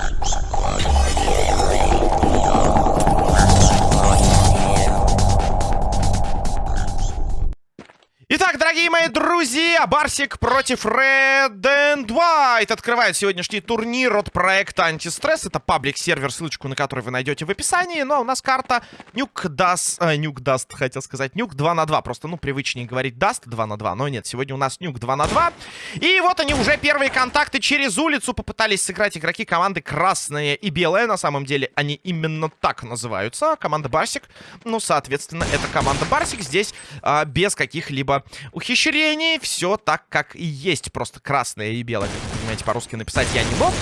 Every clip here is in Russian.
Thank you. Мои друзья, Барсик против Red and White открывает сегодняшний турнир от проекта Антистресс. Это public -сервер, ссылочку на который вы найдете в описании. Ну, а у нас карта Nuke Dust, э, Nuke Dust, хотел сказать, Nuke 2 на 2. Просто, ну, привычнее говорить Dust 2 на 2, но нет, сегодня у нас Nuke 2 на 2. И вот они уже первые контакты через улицу попытались сыграть игроки команды Красные и Белые. На самом деле они именно так называются. Команда Барсик, ну, соответственно, это команда Барсик здесь э, без каких-либо ухищрений. Все так, как и есть. Просто красное и белое, понимаете, по-русски написать я не мог.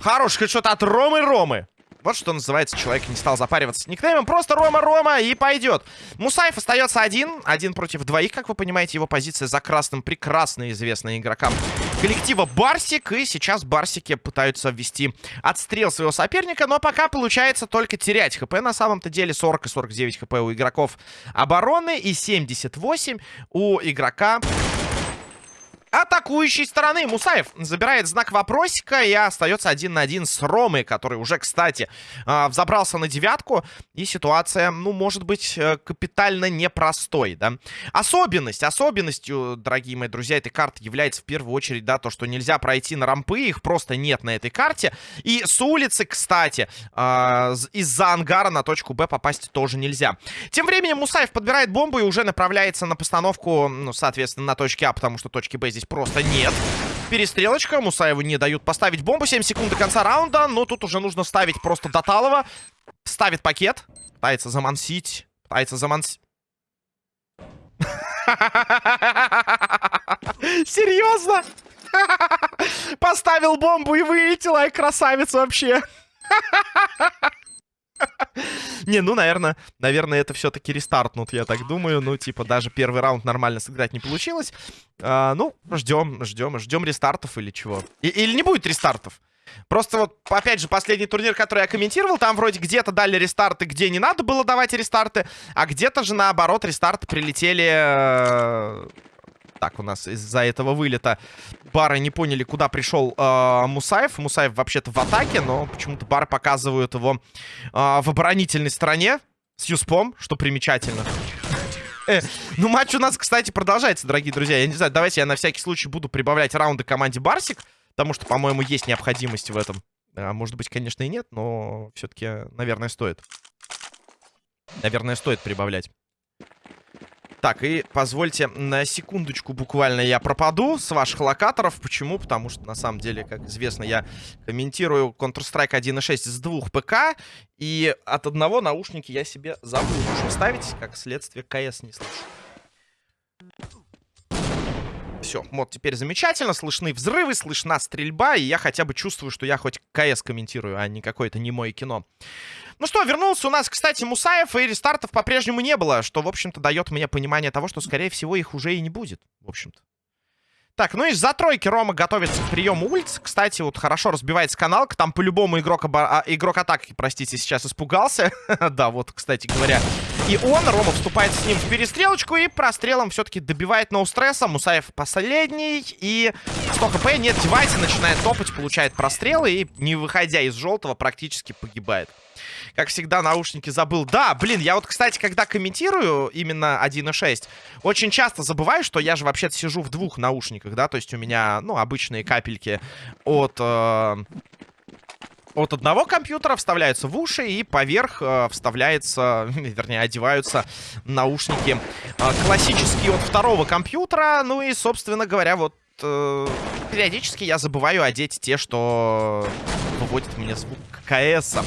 Хороший хедшот от Ромы Ромы. Вот что называется, человек не стал запариваться с никнеймом. Просто Рома-Рома и пойдет. Мусаев остается один. Один против двоих, как вы понимаете. Его позиция за красным прекрасно известна игрокам коллектива Барсик. И сейчас Барсики пытаются ввести отстрел своего соперника. Но пока получается только терять хп. На самом-то деле 40 и 49 хп у игроков обороны. И 78 у игрока атакующей стороны. Мусаев забирает знак вопросика и остается один на один с Ромой, который уже, кстати, а, взобрался на девятку. И ситуация, ну, может быть, э, капитально непростой, да. Особенность, особенностью, дорогие мои друзья, этой карты является в первую очередь, да, то, что нельзя пройти на рампы, их просто нет на этой карте. И с улицы, кстати, а, из-за ангара на точку Б попасть тоже нельзя. Тем временем Мусаев подбирает бомбу и уже направляется на постановку, ну, соответственно, на точке А, потому что точки Б здесь просто нет. Перестрелочка. Мусаеву не дают поставить бомбу. 7 секунд до конца раунда. Но тут уже нужно ставить просто Доталова. Ставит пакет. Пытается замансить. Пытается замансить. Серьезно? Поставил бомбу и вылетел, ай, красавец вообще. Не, ну, наверное, наверное, это все-таки рестартнут, я так думаю. Ну, типа, даже первый раунд нормально сыграть не получилось. А, ну, ждем, ждем, ждем рестартов или чего. Или не будет рестартов. Просто вот, опять же, последний турнир, который я комментировал, там вроде где-то дали рестарты, где не надо было давать рестарты, а где-то же, наоборот, рестарты прилетели э, так, у нас из-за этого вылета бары не поняли, куда пришел э, Мусаев. Мусаев вообще-то в атаке, но почему-то бары показывают его э, в оборонительной стороне с Юспом, что примечательно. Э, ну, матч у нас, кстати, продолжается, дорогие друзья. Я не знаю, давайте я на всякий случай буду прибавлять раунды команде Барсик, потому что, по-моему, есть необходимость в этом. А, может быть, конечно, и нет, но все-таки, наверное, стоит. Наверное, стоит прибавлять. Так, и позвольте на секундочку буквально я пропаду с ваших локаторов. Почему? Потому что, на самом деле, как известно, я комментирую Counter-Strike 1.6 с двух ПК. И от одного наушники я себе забыл уже ставить. Как следствие, КС не слышу. Все, вот теперь замечательно. Слышны взрывы, слышна стрельба. И я хотя бы чувствую, что я хоть КС комментирую, а не какое-то немое кино. Ну что, вернулся у нас, кстати, Мусаев, и рестартов по-прежнему не было, что, в общем-то, дает мне понимание того, что, скорее всего, их уже и не будет, в общем-то. Так, ну из-за тройки Рома готовится к приему улиц. Кстати, вот хорошо разбивается каналка. Там по-любому игрок, оба... а, игрок атаки, простите, сейчас испугался. да, вот, кстати говоря. И он, Рома, вступает с ним в перестрелочку и прострелом все-таки добивает ноу-стресса. Мусаев последний. И 100 хп, нет девайса, начинает топать, получает прострелы и, не выходя из желтого, практически погибает. Как всегда, наушники забыл. Да, блин, я вот, кстати, когда комментирую именно 1.6, очень часто забываю, что я же вообще-то сижу в двух наушниках, да, то есть у меня, ну, обычные капельки от... Э от одного компьютера вставляются в уши и поверх э, вставляется, вернее, одеваются наушники э, классические от второго компьютера. Ну и, собственно говоря, вот э, периодически я забываю одеть те, что выводят мне звук КС. -а.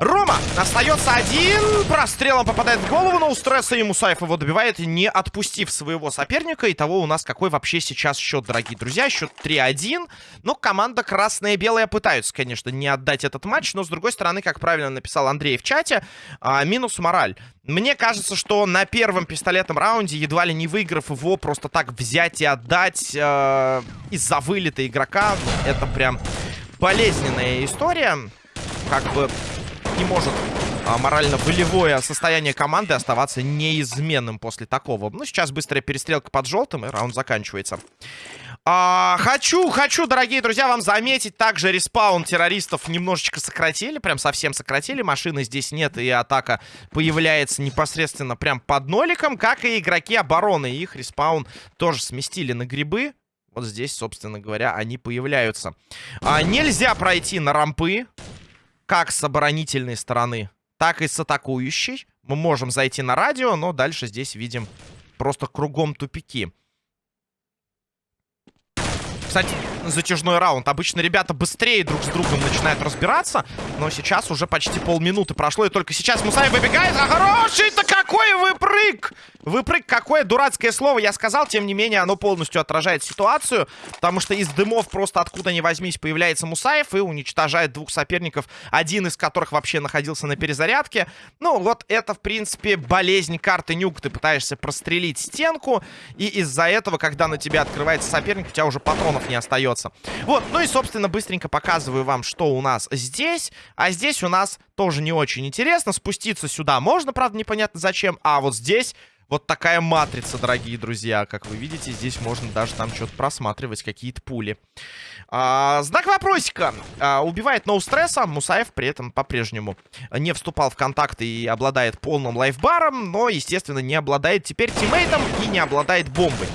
Рома остается один. Прострелом попадает в голову, но у стресса и Мусаев его добивает, не отпустив своего соперника. Итого у нас какой вообще сейчас счет, дорогие друзья? Счет 3-1. Ну, команда красная и белая пытаются, конечно, не отдать этот матч. Но, с другой стороны, как правильно написал Андрей в чате, а, минус мораль. Мне кажется, что на первом пистолетном раунде, едва ли не выиграв его, просто так взять и отдать э, из-за вылета игрока, это прям болезненная история. Как бы не может а, морально-волевое состояние команды оставаться неизменным после такого. Ну, сейчас быстрая перестрелка под желтым, и раунд заканчивается. А, хочу, хочу, дорогие друзья, вам заметить, также респаун террористов немножечко сократили, прям совсем сократили, машины здесь нет, и атака появляется непосредственно прям под ноликом, как и игроки обороны, их респаун тоже сместили на грибы, вот здесь, собственно говоря, они появляются. А, нельзя пройти на рампы, как с оборонительной стороны, так и с атакующей. Мы можем зайти на радио, но дальше здесь видим просто кругом тупики. Кстати, затяжной раунд. Обычно ребята быстрее друг с другом начинают разбираться. Но сейчас уже почти полминуты прошло. И только сейчас Мусай выбегает. А хороший-то какой выпрыг! Выпрыг, какое дурацкое слово я сказал. Тем не менее, оно полностью отражает ситуацию. Потому что из дымов просто откуда ни возьмись появляется Мусаев и уничтожает двух соперников. Один из которых вообще находился на перезарядке. Ну, вот это, в принципе, болезнь карты Нюк. Ты пытаешься прострелить стенку. И из-за этого, когда на тебя открывается соперник, у тебя уже патронов не остается. Вот, ну и, собственно, быстренько показываю вам, что у нас здесь. А здесь у нас тоже не очень интересно. Спуститься сюда можно, правда, непонятно зачем. А вот здесь... Вот такая матрица, дорогие друзья. Как вы видите, здесь можно даже там что-то просматривать, какие-то пули. А, знак вопросика. А, убивает ноу стресса. Мусаев при этом по-прежнему не вступал в контакты и обладает полным лайфбаром. Но, естественно, не обладает теперь тиммейтом и не обладает бомбой.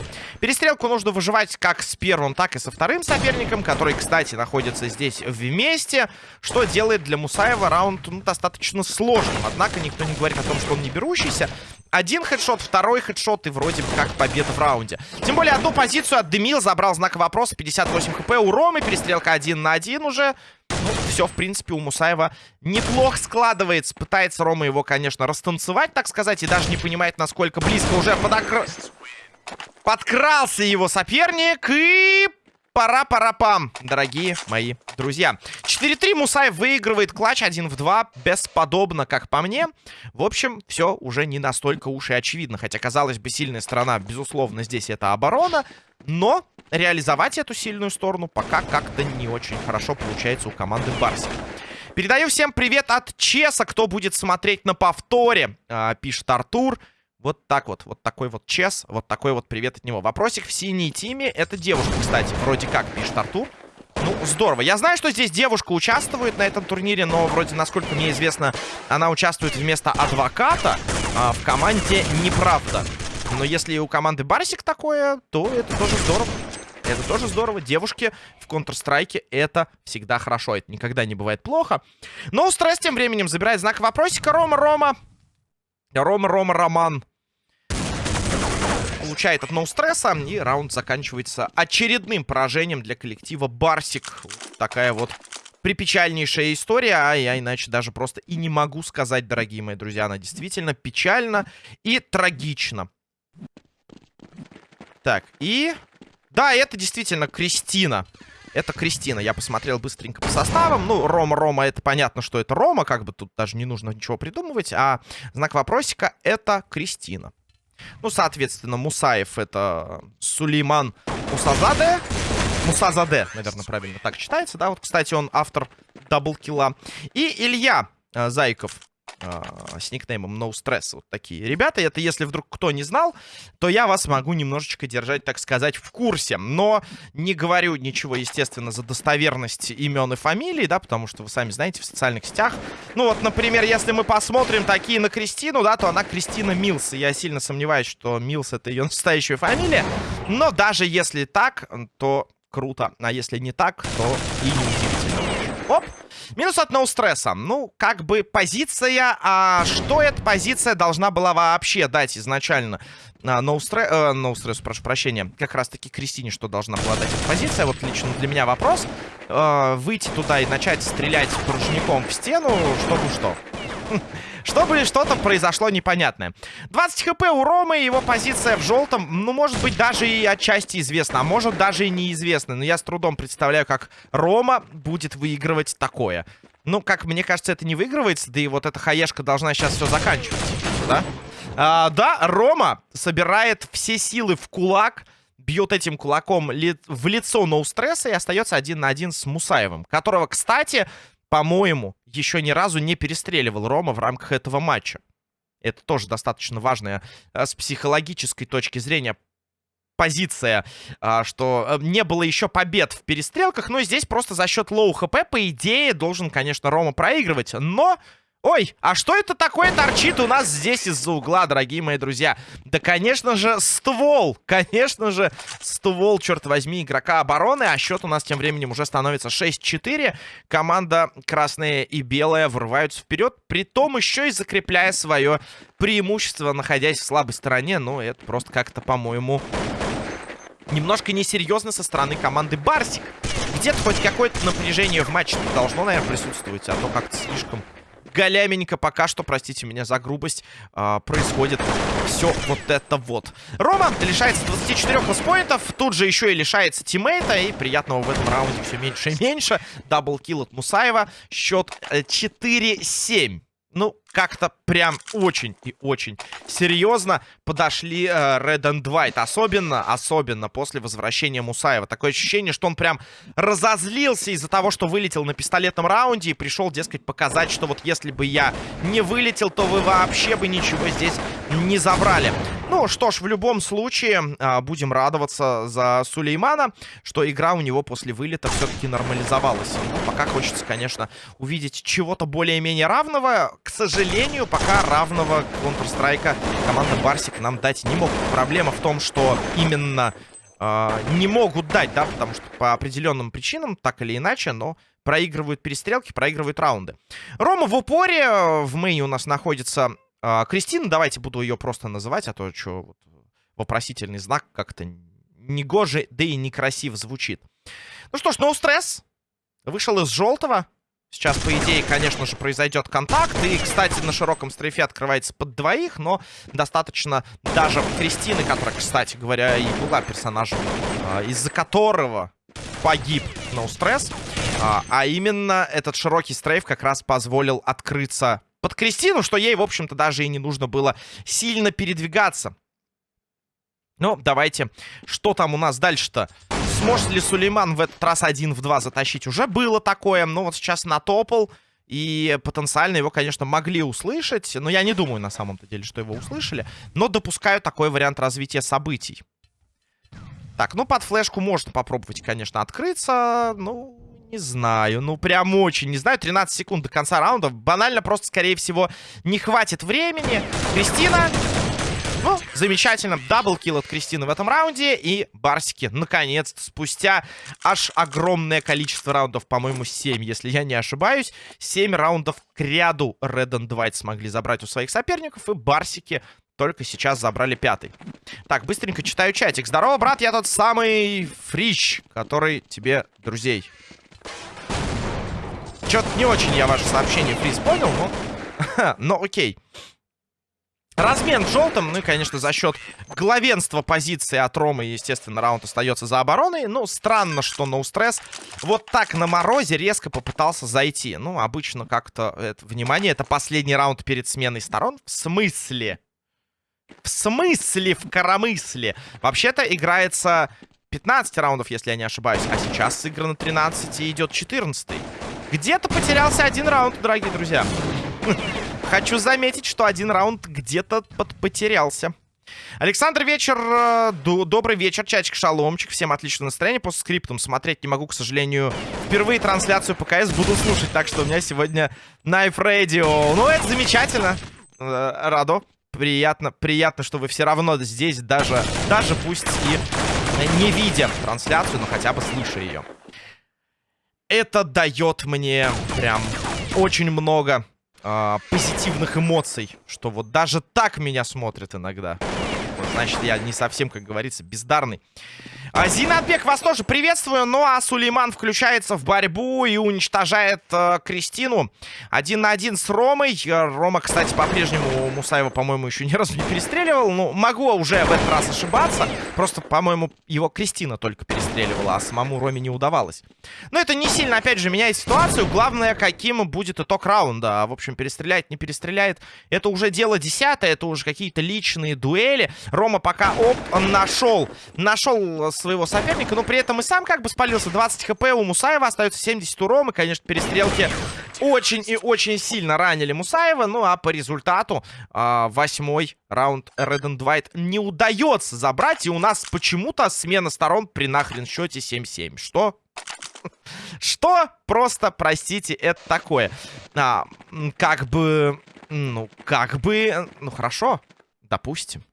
Перестрелку нужно выживать как с первым, так и со вторым соперником, который, кстати, находится здесь вместе, что делает для Мусаева раунд ну, достаточно сложным. Однако никто не говорит о том, что он не берущийся. Один хедшот, второй хедшот и вроде бы как победа в раунде. Тем более одну позицию отдымил, забрал знак вопроса, 58 хп у Ромы, перестрелка один на один уже. Ну, все, в принципе, у Мусаева неплохо складывается. Пытается Рома его, конечно, растанцевать, так сказать, и даже не понимает, насколько близко уже подокр... Подкрался его соперник и... Пора-пора-пам, дорогие мои друзья. 4-3 Мусаев выигрывает клатч 1 в 2. Бесподобно, как по мне. В общем, все уже не настолько уж и очевидно. Хотя, казалось бы, сильная сторона, безусловно, здесь это оборона. Но реализовать эту сильную сторону пока как-то не очень хорошо получается у команды Барси. Передаю всем привет от Чеса, кто будет смотреть на повторе, а, пишет Артур. Вот так вот, вот такой вот чес, вот такой вот привет от него. Вопросик в синей тиме, это девушка, кстати, вроде как, пишет Артур. Ну, здорово. Я знаю, что здесь девушка участвует на этом турнире, но вроде, насколько мне известно, она участвует вместо адвоката а, в команде «Неправда». Но если у команды Барсик такое, то это тоже здорово. Это тоже здорово. Девушки в Counter-Strike это всегда хорошо. Это никогда не бывает плохо. Но стресс тем временем забирает знак вопросика. Рома, Рома. Рома, Рома, Роман получает от ноустресса. И раунд заканчивается очередным поражением для коллектива Барсик. такая вот припечальнейшая история, а я иначе даже просто и не могу сказать, дорогие мои друзья. Она действительно печальна и трагична. Так, и... Да, это действительно Кристина. Это Кристина. Я посмотрел быстренько по составам. Ну, Рома, Рома, это понятно, что это Рома. Как бы тут даже не нужно ничего придумывать. А знак вопросика — это Кристина. Ну, соответственно, Мусаев это Сулейман Мусазаде. Мусазаде, наверное, правильно так читается, да? Вот, кстати, он автор даблкила. И Илья э, Зайков с никнеймом No Stress. Вот такие ребята. Это если вдруг кто не знал, то я вас могу немножечко держать, так сказать, в курсе. Но не говорю ничего, естественно, за достоверность имен и фамилий, да, потому что вы сами знаете, в социальных сетях. Ну вот, например, если мы посмотрим такие на Кристину, да, то она Кристина Милс. Я сильно сомневаюсь, что Милс это ее настоящая фамилия. Но даже если так, то круто. А если не так, то и неудивительно. Оп! Минус от ноустресса. Ну, как бы позиция... А что эта позиция должна была вообще дать изначально? Ноустресс, а, no э, прошу прощения. Как раз-таки Кристине что должна была дать эта позиция? Вот лично для меня вопрос. Э, выйти туда и начать стрелять порожняком в стену, чтобы что? Чтобы что-то произошло непонятное. 20 хп у Ромы, его позиция в желтом, ну, может быть, даже и отчасти известна, а может, даже и неизвестна. Но я с трудом представляю, как Рома будет выигрывать такое. Ну, как мне кажется, это не выигрывается, да и вот эта хаешка должна сейчас все заканчивать, да? А, да, Рома собирает все силы в кулак, бьет этим кулаком ли в лицо NoStress а и остается один на один с Мусаевым, которого, кстати, по-моему, еще ни разу не перестреливал Рома в рамках этого матча. Это тоже достаточно важное э, с психологической точки зрения позиция, а, что э, не было еще побед в перестрелках, но здесь просто за счет low HP, по идее, должен, конечно, Рома проигрывать, но... Ой, а что это такое торчит у нас здесь из-за угла, дорогие мои друзья? Да, конечно же, ствол. Конечно же, ствол, черт возьми, игрока обороны. А счет у нас тем временем уже становится 6-4. Команда красная и белая врываются вперед. При том еще и закрепляя свое преимущество, находясь в слабой стороне. Ну, это просто как-то, по-моему, немножко несерьезно со стороны команды Барсик. Где-то хоть какое-то напряжение в матче должно, наверное, присутствовать. А то как-то слишком галяменько пока что, простите меня за грубость, э, происходит все вот это вот. Рома лишается 24 лоспоинтов, тут же еще и лишается тиммейта, и приятного в этом раунде все меньше и меньше. Даблкил от Мусаева, счет 4-7. Ну, как-то прям очень и очень серьезно подошли э, Red and White. Особенно, особенно после возвращения Мусаева. Такое ощущение, что он прям разозлился из-за того, что вылетел на пистолетном раунде и пришел, дескать, показать, что вот если бы я не вылетел, то вы вообще бы ничего здесь не забрали. Ну что ж, в любом случае, э, будем радоваться за Сулеймана, что игра у него после вылета все-таки нормализовалась. Ну, пока хочется, конечно, увидеть чего-то более-менее равного. К сожалению, пока равного Counter-Strike команда Барсик нам дать не могут. Проблема в том, что именно э, не могут дать, да, потому что по определенным причинам, так или иначе, но проигрывают перестрелки, проигрывают раунды. Рома в упоре, в мейне у нас находится э, Кристина, давайте буду ее просто называть, а то что вот, вопросительный знак как-то негоже, да и некрасиво звучит. Ну что ж, no стресс. Вышел из желтого. Сейчас, по идее, конечно же, произойдет контакт. И, кстати, на широком стрейфе открывается под двоих, но достаточно даже Кристины, которая, кстати говоря, и была персонажем, а, из-за которого погиб. No а, а именно этот широкий стрейф как раз позволил открыться под Кристину, что ей, в общем-то, даже и не нужно было сильно передвигаться. Ну, давайте, что там у нас дальше-то? Сможет ли Сулейман в этот раз один в два затащить? Уже было такое, но вот сейчас натопал. И потенциально его, конечно, могли услышать. Но я не думаю, на самом-то деле, что его услышали. Но допускаю такой вариант развития событий. Так, ну под флешку можно попробовать, конечно, открыться. Ну, не знаю. Ну, прям очень не знаю. 13 секунд до конца раунда. Банально просто, скорее всего, не хватит времени. Кристина ну, замечательно. Даблкил от Кристины в этом раунде. И Барсики, наконец-то, спустя аж огромное количество раундов, по-моему, 7, если я не ошибаюсь, 7 раундов к ряду Red and White смогли забрать у своих соперников. И Барсики только сейчас забрали пятый. Так, быстренько читаю чатик. Здорово, брат, я тот самый Фрич, который тебе друзей. Чё-то не очень я ваше сообщение, Фриз, понял, но... но окей. Размен в желтом, ну и, конечно, за счет главенства позиции от Ромы, естественно, раунд остается за обороной. Ну, странно, что ноустресс вот так на морозе резко попытался зайти. Ну, обычно как-то, это, внимание, это последний раунд перед сменой сторон. В смысле? В смысле? В коромысле? Вообще-то играется 15 раундов, если я не ошибаюсь. А сейчас сыграно 13 и идет 14. Где-то потерялся один раунд, дорогие друзья. Хочу заметить, что один раунд где-то потерялся. Александр Вечер, э, добрый вечер, чатик Шаломчик, всем отличное настроение, по скриптам смотреть не могу, к сожалению, впервые трансляцию ПКС буду слушать, так что у меня сегодня Knife Radio, ну это замечательно, э, радо, приятно, приятно, что вы все равно здесь, даже, даже пусть и не видя трансляцию, но хотя бы слыша ее. Это дает мне прям очень много э, позитивных эмоций, что вот даже так меня смотрят иногда. Значит, я не совсем, как говорится, бездарный. А, Зинатбек, вас тоже приветствую. Ну а Сулейман включается в борьбу и уничтожает э, Кристину. Один на один с Ромой. Э, Рома, кстати, по-прежнему Мусаева, по-моему, еще ни разу не перестреливал. Ну, могу уже в этот раз ошибаться. Просто, по-моему, его Кристина только перестреливала, а самому Роме не удавалось. Но это не сильно, опять же, меняет ситуацию. Главное, каким будет итог раунда. В общем, перестреляет, не перестреляет. Это уже дело десятое, это уже какие-то личные дуэли. Рома пока, оп, нашел, нашел своего соперника, но при этом и сам как бы спалился. 20 хп у Мусаева, остается 70 у Ромы. Конечно, перестрелки очень и очень сильно ранили Мусаева. Ну, а по результату э, восьмой раунд Red and White не удается забрать. И у нас почему-то смена сторон при нахрен счете 7-7. Что? Что? Просто, простите, это такое. А, как бы... Ну, как бы... Ну, хорошо. Допустим.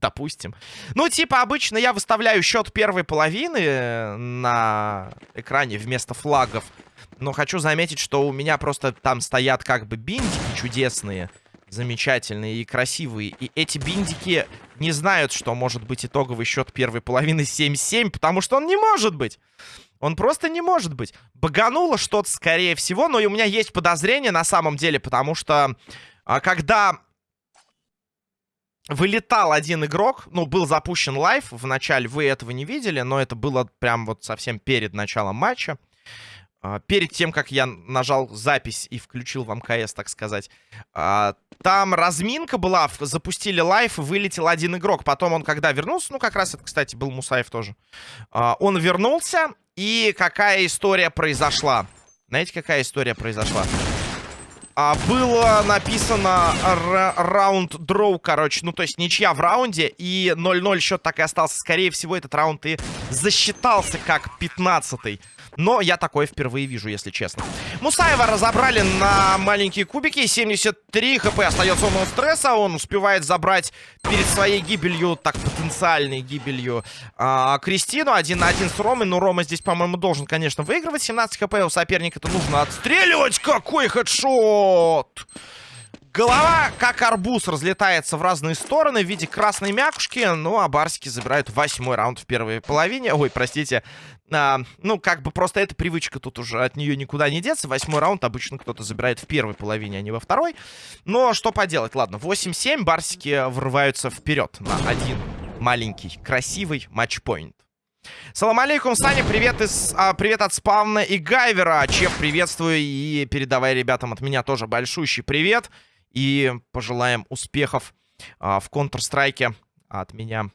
Допустим. Ну, типа, обычно я выставляю счет первой половины э, на экране вместо флагов. Но хочу заметить, что у меня просто там стоят как бы биндики чудесные, замечательные и красивые. И эти биндики не знают, что может быть итоговый счет первой половины 7-7, потому что он не может быть. Он просто не может быть. Багануло что-то, скорее всего, но и у меня есть подозрение на самом деле, потому что а, когда вылетал один игрок, ну, был запущен live, вначале вы этого не видели, но это было прям вот совсем перед началом матча. А, перед тем, как я нажал запись и включил вам КС, так сказать. А, там разминка была, запустили live, вылетел один игрок. Потом он, когда вернулся, ну, как раз это, кстати, был Мусаев тоже. А, он вернулся, и какая история произошла? Знаете, какая история произошла? А, было написано round draw, короче. Ну, то есть ничья в раунде. И 0-0 счет так и остался. Скорее всего, этот раунд и засчитался как 15-й. Но я такое впервые вижу, если честно. Мусаева разобрали на маленькие кубики. 73 хп остается у стресса. Он успевает забрать перед своей гибелью, так, потенциальной гибелью, а, Кристину. Один на один с Ромой. Но Рома здесь, по-моему, должен, конечно, выигрывать. 17 хп у соперника. Это нужно отстреливать. Какой хедшот! Голова, как арбуз, разлетается в разные стороны в виде красной мякушки. Ну, а барсики забирают восьмой раунд в первой половине. Ой, простите. А, ну, как бы просто эта привычка тут уже от нее никуда не деться. Восьмой раунд обычно кто-то забирает в первой половине, а не во второй. Но что поделать, ладно. 8-7, барсики врываются вперед на один маленький, красивый матчпоинт. Салам алейкум, Саня, привет, из, а, привет от спавна и Гайвера. Чеф, приветствую и передавай ребятам от меня тоже большущий привет. И пожелаем успехов а, в Counter-Strike от меня,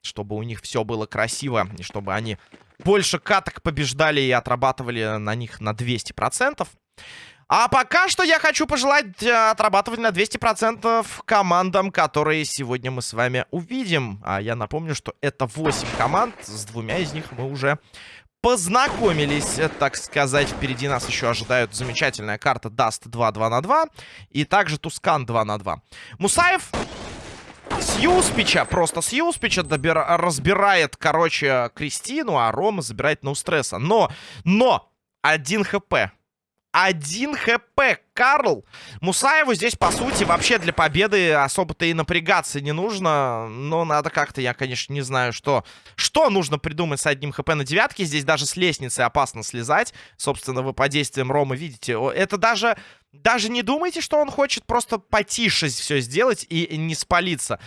чтобы у них все было красиво, и чтобы они больше каток побеждали и отрабатывали на них на 200%. А пока что я хочу пожелать э, отрабатывать на 200% командам, которые сегодня мы с вами увидим. А я напомню, что это 8 команд, с двумя из них мы уже познакомились, так сказать. Впереди нас еще ожидают замечательная карта Даст 2 2 на 2 и также Тускан 2 на 2. Мусаев с Юспича, просто с Юспича добира, разбирает, короче, Кристину, а Рома забирает Ноустресса. Но, но, один хп. Один хп, Карл. Мусаеву здесь, по сути, вообще для победы особо-то и напрягаться не нужно. Но надо как-то, я, конечно, не знаю, что... Что нужно придумать с одним хп на девятке. Здесь даже с лестницы опасно слезать. Собственно, вы по действиям Ромы видите. Это даже... Даже не думайте, что он хочет просто потише все сделать и не спалиться.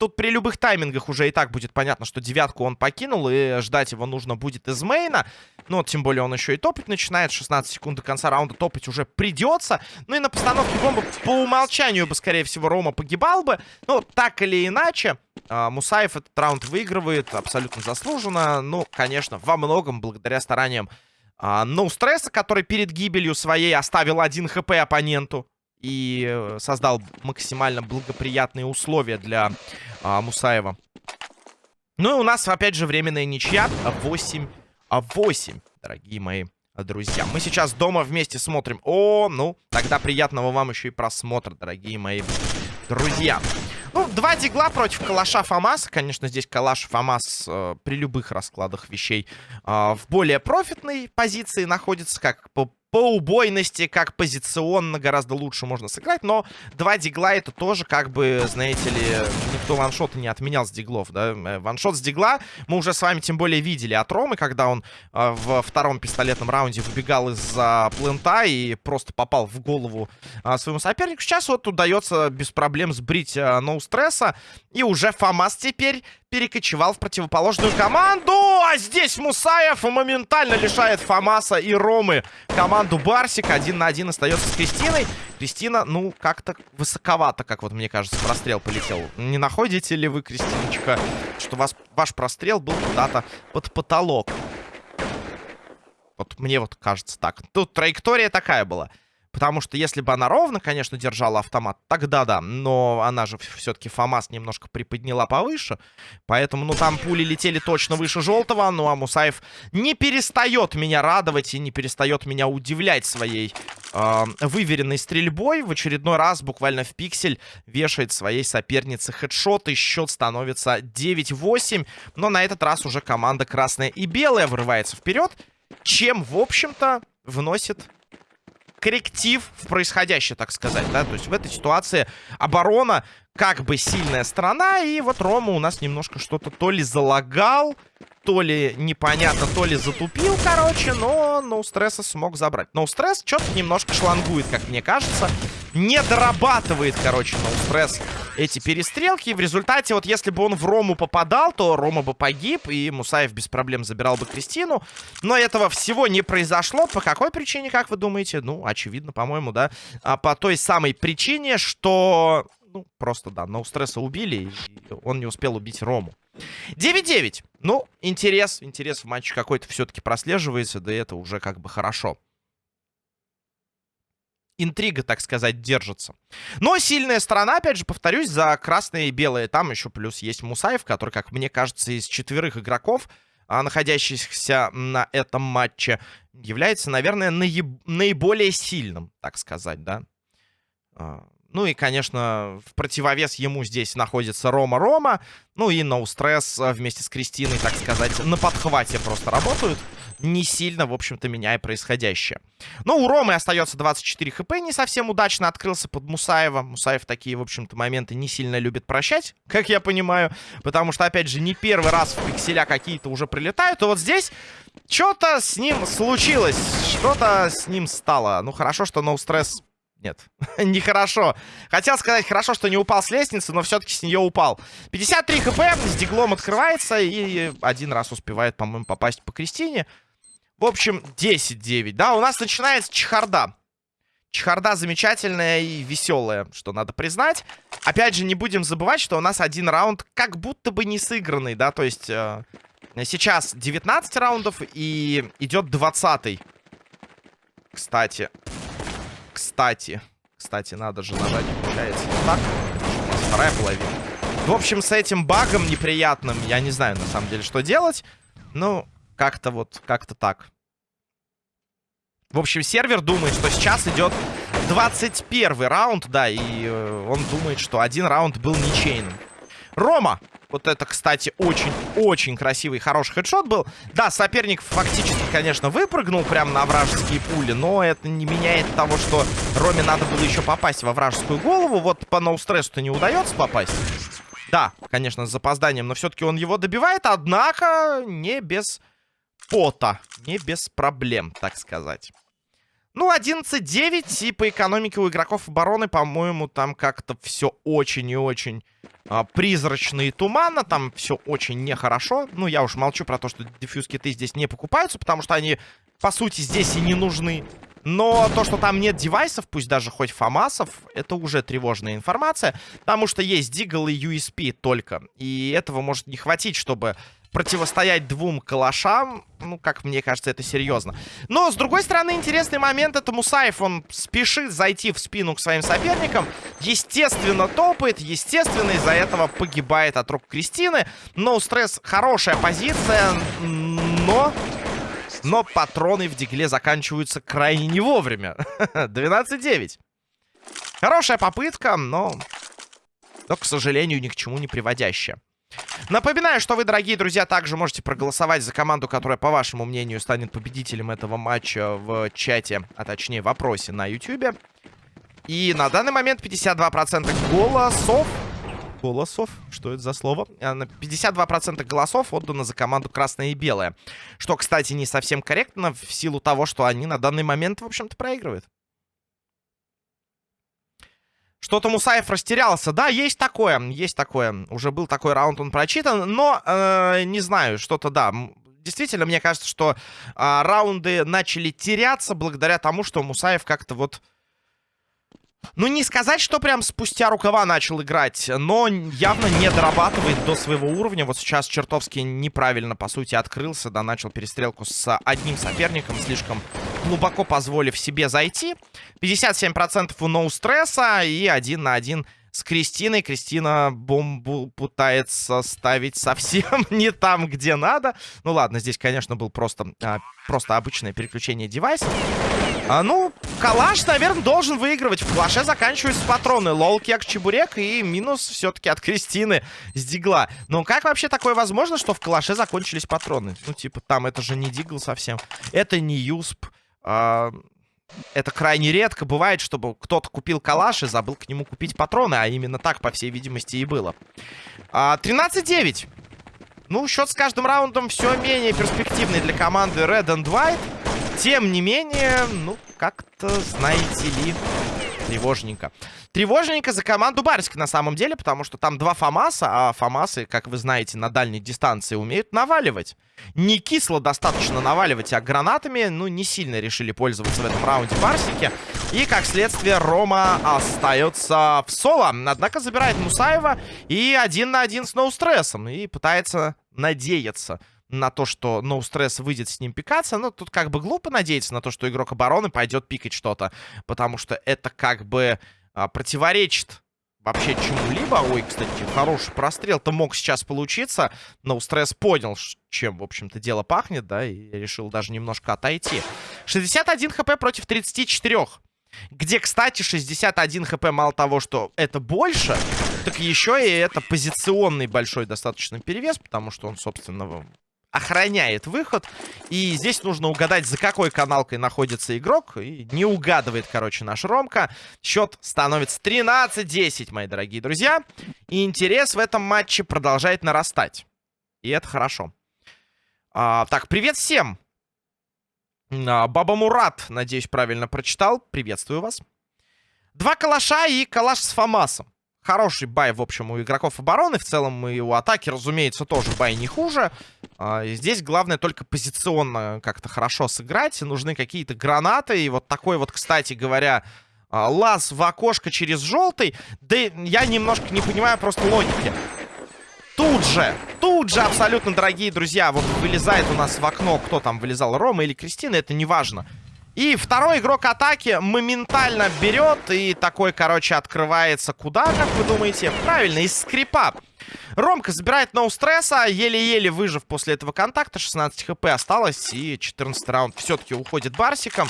Тут при любых таймингах уже и так будет понятно, что девятку он покинул, и ждать его нужно будет из мейна. Ну, тем более он еще и топать начинает. 16 секунд до конца раунда топать уже придется. Ну и на постановке бомбы по умолчанию бы, скорее всего, Рома погибал бы. Ну, так или иначе, а, Мусаев этот раунд выигрывает абсолютно заслуженно. Ну, конечно, во многом благодаря стараниям а, No Стресса, который перед гибелью своей оставил один хп оппоненту и э, создал максимально благоприятные условия для а, Мусаева. Ну и у нас, опять же, временная ничья 8 8, дорогие мои друзья. Мы сейчас дома вместе смотрим. О, ну, тогда приятного вам еще и просмотра, дорогие мои друзья. Ну, два дигла против калаша Фамаса. Конечно, здесь калаш Фамас э, при любых раскладах вещей э, в более профитной позиции находится, как по по убойности, как позиционно гораздо лучше можно сыграть, но два дигла это тоже, как бы, знаете ли, никто ваншоты не отменял с диглов, да, э, ваншот с дигла мы уже с вами тем более видели от Ромы, когда он э, в втором пистолетном раунде выбегал из-за плента и просто попал в голову э, своему сопернику. Сейчас вот удается без проблем сбрить э, ноу стресса, и уже Фамас теперь перекочевал в противоположную команду. А здесь Мусаев моментально лишает Фамаса и Ромы команду Барсик. Один на один остается с Кристиной. Кристина, ну, как-то высоковато, как вот мне кажется, прострел полетел. Не находите ли вы, Кристиночка, что вас, ваш прострел был куда-то под потолок? Вот мне вот кажется так. Тут траектория такая была. Потому что если бы она ровно, конечно, держала автомат, тогда да. Но она же все-таки ФАМАС немножко приподняла повыше. Поэтому, ну, там пули летели точно выше желтого. Ну, а Мусаев не перестает меня радовать и не перестает меня удивлять своей э, выверенной стрельбой. В очередной раз буквально в пиксель вешает своей сопернице хедшот. И счет становится 9-8. Но на этот раз уже команда красная и белая вырывается вперед. Чем, в общем-то, вносит корректив в происходящее, так сказать, да, то есть в этой ситуации оборона как бы сильная сторона, и вот Рома у нас немножко что-то то ли залагал, то ли непонятно, то ли затупил, короче, но ноу стресса смог забрать. Ноу стресс что-то немножко шлангует, как мне кажется. Не дорабатывает, короче, ноу стресс эти перестрелки. В результате, вот если бы он в Рому попадал, то Рома бы погиб, и Мусаев без проблем забирал бы Кристину. Но этого всего не произошло. По какой причине, как вы думаете? Ну, очевидно, по-моему, да. А по той самой причине, что... Ну, просто, да, ноу стресса убили, и он не успел убить Рому. 9-9. Ну, интерес, интерес в матче какой-то все-таки прослеживается, да это уже как бы хорошо. Интрига, так сказать, держится. Но сильная сторона, опять же, повторюсь, за красные и белые. Там еще плюс есть Мусаев, который, как мне кажется, из четверых игроков, а, находящихся на этом матче, является, наверное, наиб... наиболее сильным, так сказать, да. А, ну и, конечно, в противовес ему здесь находится Рома-Рома. Ну и No Stress э, вместе с Кристиной, так сказать, на подхвате просто работают. Не сильно, в общем-то, меняя происходящее. Но у Ромы остается 24 хп. Не совсем удачно открылся под Мусаева. Мусаев такие, в общем-то, моменты не сильно любит прощать, как я понимаю. Потому что, опять же, не первый раз в пикселя какие-то уже прилетают. И вот здесь что-то с ним случилось. Что-то с ним стало. Ну, хорошо, что No Stress нет, нехорошо. Хотел сказать, хорошо, что не упал с лестницы, но все-таки с нее упал. 53 хп, с диглом открывается и один раз успевает, по-моему, попасть по Кристине. В общем, 10-9, да, у нас начинается чехарда. Чехарда замечательная и веселая, что надо признать. Опять же, не будем забывать, что у нас один раунд как будто бы не сыгранный, да, то есть э, сейчас 19 раундов и идет 20 -й. Кстати, кстати. Кстати, надо же нажать, получается, так. Вторая половина. В общем, с этим багом неприятным я не знаю, на самом деле, что делать. Ну, как-то вот, как-то так. В общем, сервер думает, что сейчас идет 21 раунд, да, и э, он думает, что один раунд был ничейным. Рома вот это, кстати, очень-очень красивый, хороший хедшот был. Да, соперник фактически, конечно, выпрыгнул прямо на вражеские пули, но это не меняет того, что Роме надо было еще попасть во вражескую голову. Вот по ноустрессу-то не удается попасть. Да, конечно, с запозданием, но все-таки он его добивает, однако не без пота, не без проблем, так сказать. Ну, 11-9, и по экономике у игроков обороны, по-моему, там как-то все очень и очень а, призрачно и туманно. Там все очень нехорошо. Ну, я уж молчу про то, что дефьюз-киты здесь не покупаются, потому что они, по сути, здесь и не нужны. Но то, что там нет девайсов, пусть даже хоть фамасов, это уже тревожная информация. Потому что есть Дигл и USP только. И этого может не хватить, чтобы противостоять двум калашам, ну, как мне кажется, это серьезно. Но, с другой стороны, интересный момент, это Мусаев, он спешит зайти в спину к своим соперникам, естественно, топает, естественно, из-за этого погибает от рук Кристины. Но стресс хорошая позиция, но... Но патроны в дигле заканчиваются крайне не вовремя. 12-9. Хорошая попытка, но... Но, к сожалению, ни к чему не приводящая. Напоминаю, что вы, дорогие друзья, также можете проголосовать за команду, которая, по вашему мнению, станет победителем этого матча в чате, а точнее в вопросе на YouTube. И на данный момент 52% голосов... Голосов? Что это за слово? 52% э, голосов отдано за команду красная и белая. Что, кстати, не совсем корректно в силу того, что они на данный момент, в общем-то, проигрывают. Что-то Мусаев растерялся. Да, есть такое, есть такое. Уже был такой раунд, он прочитан. Но, э, не знаю, что-то, да. Действительно, мне кажется, что э, раунды начали теряться благодаря тому, что Мусаев как-то вот ну, не сказать, что прям спустя рукава начал играть, но явно не дорабатывает до своего уровня. Вот сейчас чертовски неправильно, по сути, открылся, да, начал перестрелку с одним соперником, слишком глубоко позволив себе зайти. 57% у ноу стресса и один на один с Кристиной. Кристина бомбу пытается ставить совсем не там, где надо. Ну ладно, здесь, конечно, был просто, а, просто обычное переключение девайса. А, ну, калаш, наверное, должен выигрывать. В калаше заканчиваются патроны. Лол, кек, чебурек и минус все-таки от Кристины с дигла. Но как вообще такое возможно, что в калаше закончились патроны? Ну, типа, там это же не дигл совсем. Это не юсп. А, это крайне редко бывает, чтобы кто-то купил калаш и забыл к нему купить патроны. А именно так, по всей видимости, и было. А, 13-9. Ну, счет с каждым раундом все менее перспективный для команды Red and White. Тем не менее, ну, как-то, знаете ли, тревожненько. Тревожненько за команду Барсик на самом деле, потому что там два Фомаса, а Фомасы, как вы знаете, на дальней дистанции умеют наваливать. Не кисло достаточно наваливать, а гранатами, ну, не сильно решили пользоваться в этом раунде Барсики. И, как следствие, Рома остается в соло. Однако забирает Мусаева и один на один с ноустрессом. И пытается надеяться на то, что No Stress выйдет с ним пикаться. Но тут как бы глупо надеяться на то, что игрок обороны пойдет пикать что-то. Потому что это как бы а, противоречит вообще чему-либо. Ой, кстати, хороший прострел-то мог сейчас получиться. Но стресс понял, чем, в общем-то, дело пахнет, да, и решил даже немножко отойти. 61 хп против 34. Где, кстати, 61 хп мало того, что это больше, так еще и это позиционный большой достаточно перевес, потому что он, собственно, охраняет выход. И здесь нужно угадать, за какой каналкой находится игрок. И не угадывает, короче, наш Ромка. Счет становится 13-10, мои дорогие друзья. И интерес в этом матче продолжает нарастать. И это хорошо. А, так, привет всем. А, Баба Мурат, надеюсь, правильно прочитал. Приветствую вас. Два калаша и калаш с Фомасом. Хороший бай, в общем, у игроков обороны. В целом и у атаки, разумеется, тоже бай не хуже. А, здесь главное только позиционно как-то хорошо сыграть. Нужны какие-то гранаты. И вот такой вот, кстати говоря, а, лаз в окошко через желтый. Да я немножко не понимаю просто логики. Тут же, тут же абсолютно, дорогие друзья, вот вылезает у нас в окно, кто там вылезал, Рома или Кристина, это не важно. И второй игрок атаки моментально берет и такой, короче, открывается куда, как вы думаете? Правильно, из скрипа. Ромка забирает ноу стресса, еле-еле выжив после этого контакта. 16 хп осталось и 14 раунд все-таки уходит Барсиком.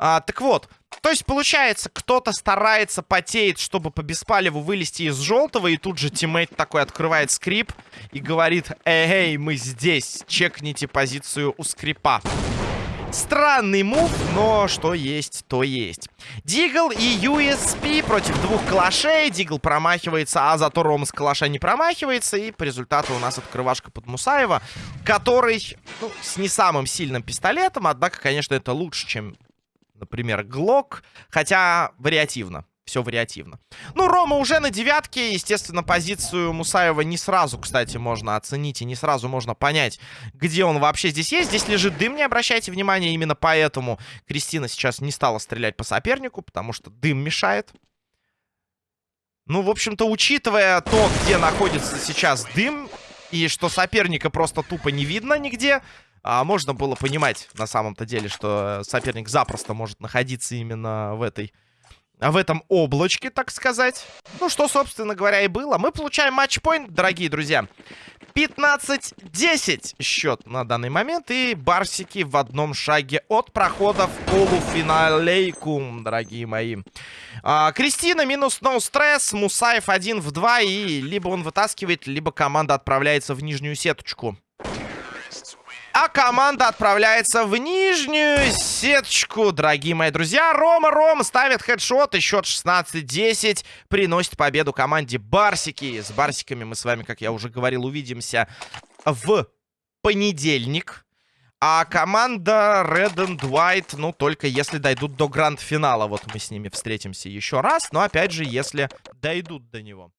А, так вот, то есть получается, кто-то старается, потеет, чтобы по беспалеву вылезти из желтого, и тут же тиммейт такой открывает скрип и говорит, эй, мы здесь, чекните позицию у скрипа. Странный мув, но что есть, то есть. Дигл и USP против двух калашей. Дигл промахивается, а зато Рома с калаша не промахивается. И по результату у нас открывашка под Мусаева, который ну, с не самым сильным пистолетом. Однако, конечно, это лучше, чем, например, Глок. Хотя вариативно все вариативно. Ну, Рома уже на девятке. Естественно, позицию Мусаева не сразу, кстати, можно оценить. И не сразу можно понять, где он вообще здесь есть. Здесь лежит дым, не обращайте внимания. Именно поэтому Кристина сейчас не стала стрелять по сопернику, потому что дым мешает. Ну, в общем-то, учитывая то, где находится сейчас дым, и что соперника просто тупо не видно нигде, а, можно было понимать на самом-то деле, что соперник запросто может находиться именно в этой в этом облачке, так сказать. Ну, что, собственно говоря, и было. Мы получаем матчпоинт, дорогие друзья. 15-10 счет на данный момент. И барсики в одном шаге от прохода в полуфиналейку, дорогие мои. А, Кристина минус no стресс. Мусаев один в два. И либо он вытаскивает, либо команда отправляется в нижнюю сеточку. А команда отправляется в нижнюю сеточку, дорогие мои друзья. Рома Рома ставит хедшот, и счет 16-10 приносит победу команде Барсики. С Барсиками мы с вами, как я уже говорил, увидимся в понедельник. А команда Red and White, ну, только если дойдут до гранд-финала. Вот мы с ними встретимся еще раз. Но, опять же, если дойдут до него.